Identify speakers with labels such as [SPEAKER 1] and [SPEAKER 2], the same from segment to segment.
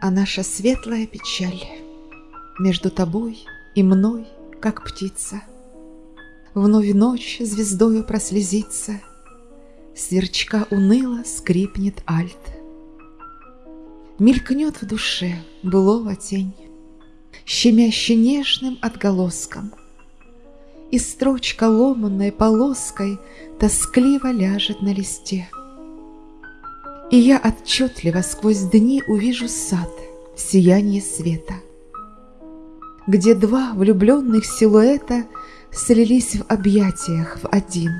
[SPEAKER 1] а наша светлая печаль Между тобой и мной, как птица. Вновь ночь звездою прослезится, Сверчка уныло скрипнет альт. Мелькнет в душе былого тень, Щемяще нежным отголоском, И строчка ломанной полоской Тоскливо ляжет на листе. И я отчетливо сквозь дни увижу сад в сиянии света, Где два влюбленных силуэта Слились в объятиях в один.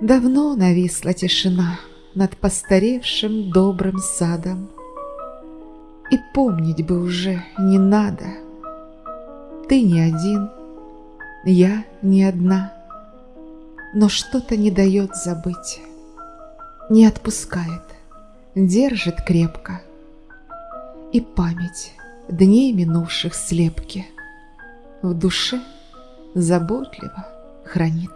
[SPEAKER 1] Давно нависла тишина Над постаревшим добрым садом, И помнить бы уже не надо. Ты не один, я не одна, Но что-то не дает забыть не отпускает, держит крепко. И память дней минувших слепки в душе заботливо хранит.